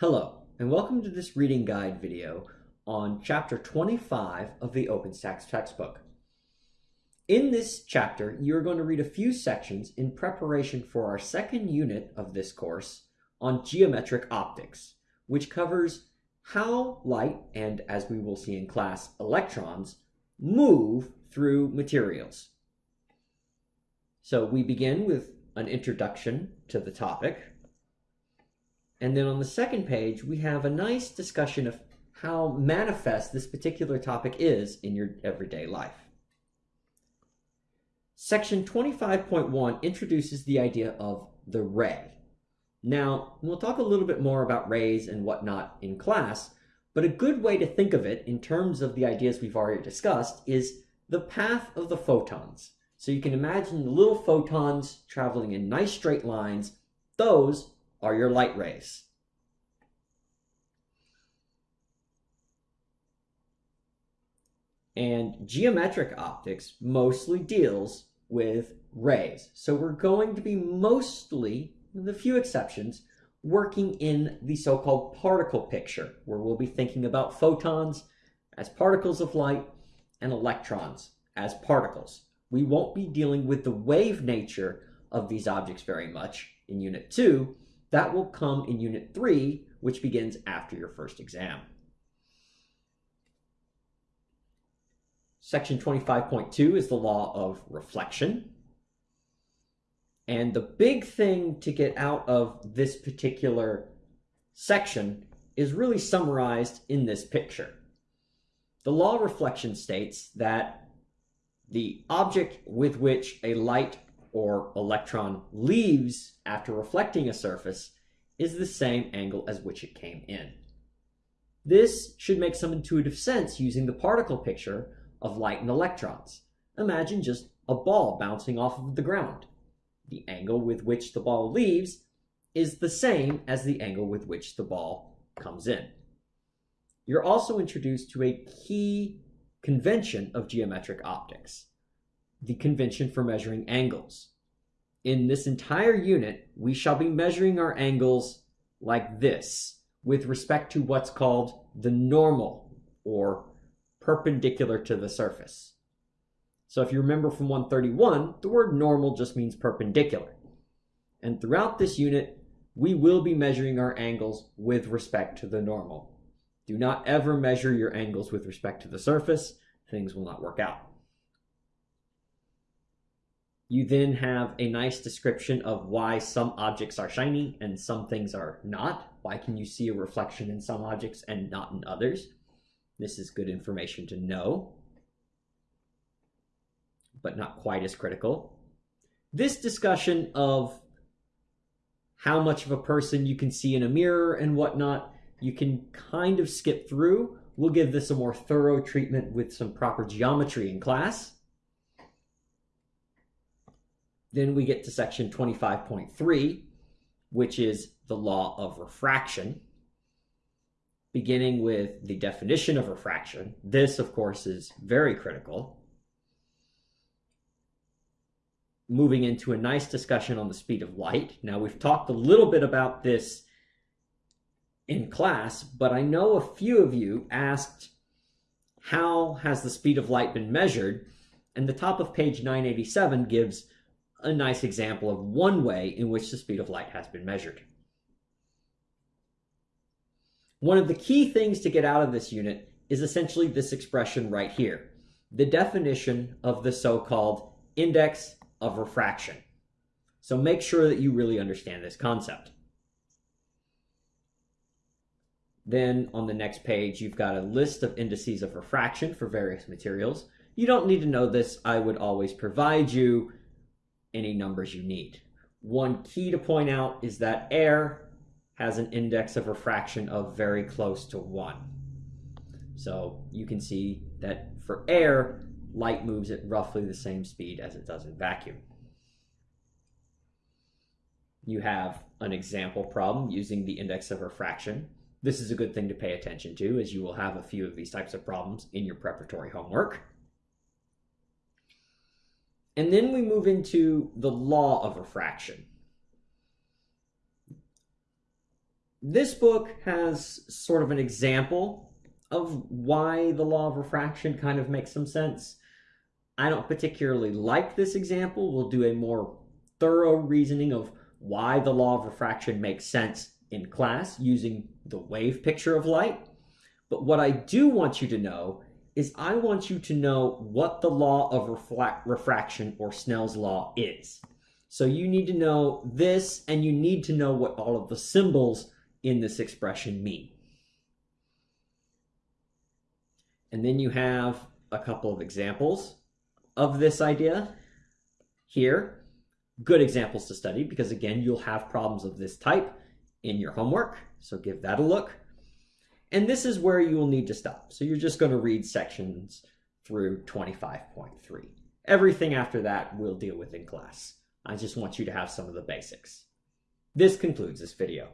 Hello, and welcome to this reading guide video on chapter 25 of the OpenStax textbook. In this chapter, you're going to read a few sections in preparation for our second unit of this course on geometric optics, which covers how light, and as we will see in class, electrons, move through materials. So we begin with an introduction to the topic, and then on the second page, we have a nice discussion of how manifest this particular topic is in your everyday life. Section 25.1 introduces the idea of the ray. Now, we'll talk a little bit more about rays and whatnot in class, but a good way to think of it in terms of the ideas we've already discussed is the path of the photons. So you can imagine the little photons traveling in nice straight lines. Those are your light rays. And geometric optics mostly deals with rays. So we're going to be mostly, with a few exceptions, working in the so-called particle picture, where we'll be thinking about photons as particles of light and electrons as particles. We won't be dealing with the wave nature of these objects very much in Unit 2, that will come in Unit 3, which begins after your first exam. Section 25.2 is the law of reflection. And the big thing to get out of this particular section is really summarized in this picture. The law of reflection states that the object with which a light or electron leaves after reflecting a surface is the same angle as which it came in. This should make some intuitive sense using the particle picture of light and electrons. Imagine just a ball bouncing off of the ground. The angle with which the ball leaves is the same as the angle with which the ball comes in. You're also introduced to a key convention of geometric optics the convention for measuring angles. In this entire unit, we shall be measuring our angles like this with respect to what's called the normal or perpendicular to the surface. So if you remember from 131, the word normal just means perpendicular. And throughout this unit, we will be measuring our angles with respect to the normal. Do not ever measure your angles with respect to the surface. Things will not work out. You then have a nice description of why some objects are shiny and some things are not. Why can you see a reflection in some objects and not in others? This is good information to know, but not quite as critical. This discussion of how much of a person you can see in a mirror and whatnot, you can kind of skip through. We'll give this a more thorough treatment with some proper geometry in class. Then we get to section 25.3, which is the law of refraction, beginning with the definition of refraction. This, of course, is very critical. Moving into a nice discussion on the speed of light. Now, we've talked a little bit about this in class, but I know a few of you asked, how has the speed of light been measured? And the top of page 987 gives a nice example of one way in which the speed of light has been measured. One of the key things to get out of this unit is essentially this expression right here, the definition of the so-called index of refraction. So make sure that you really understand this concept. Then on the next page, you've got a list of indices of refraction for various materials. You don't need to know this. I would always provide you any numbers you need. One key to point out is that air has an index of refraction of very close to 1. So you can see that for air, light moves at roughly the same speed as it does in vacuum. You have an example problem using the index of refraction. This is a good thing to pay attention to as you will have a few of these types of problems in your preparatory homework. And then we move into the law of refraction. this book has sort of an example of why the law of refraction kind of makes some sense. I don't particularly like this example. We'll do a more thorough reasoning of why the law of refraction makes sense in class using the wave picture of light. But what I do want you to know is I want you to know what the law of refraction or Snell's law is. So you need to know this and you need to know what all of the symbols in this expression mean. And then you have a couple of examples of this idea here. Good examples to study because again, you'll have problems of this type in your homework. So give that a look. And this is where you will need to stop. So you're just going to read sections through 25.3. Everything after that we'll deal with in class. I just want you to have some of the basics. This concludes this video.